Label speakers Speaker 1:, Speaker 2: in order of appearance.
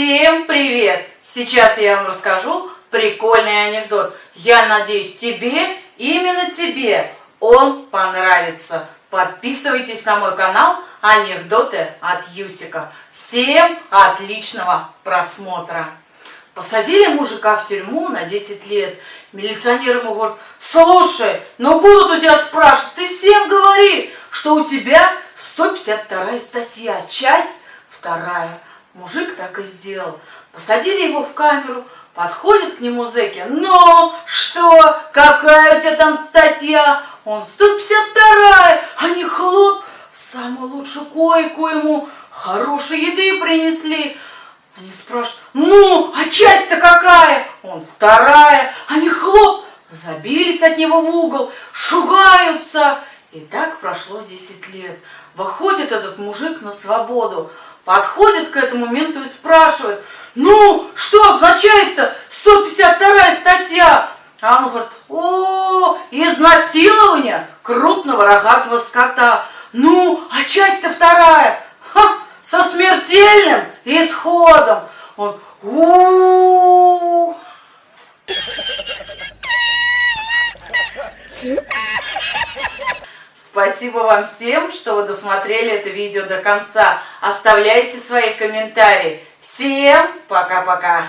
Speaker 1: Всем привет! Сейчас я вам расскажу прикольный анекдот. Я надеюсь, тебе, именно тебе, он понравится. Подписывайтесь на мой канал Анекдоты от Юсика. Всем отличного просмотра! Посадили мужика в тюрьму на 10 лет. Милиционер ему говорит, слушай, ну будут у тебя спрашивать, ты всем говори, что у тебя 152 статья, часть вторая. Мужик так и сделал. Посадили его в камеру, подходит к нему зэки. Ну, что, какая у тебя там статья? Он 152-я, они хлоп, самую лучшую койку ему, хорошей еды принесли. Они спрашивают, ну, а часть-то какая? Он вторая. Они хлоп, забились от него в угол, шугаются. И так прошло 10 лет. Выходит этот мужик на свободу подходит к этому менту и спрашивает, ну, что означает-то 152 статья? А он говорит, о, изнасилование крупного рогатого скота. Ну, а часть-то вторая, ха, со смертельным исходом. Он, у, -у, -у. Спасибо вам всем, что вы досмотрели это видео до конца. Оставляйте свои комментарии. Всем пока-пока.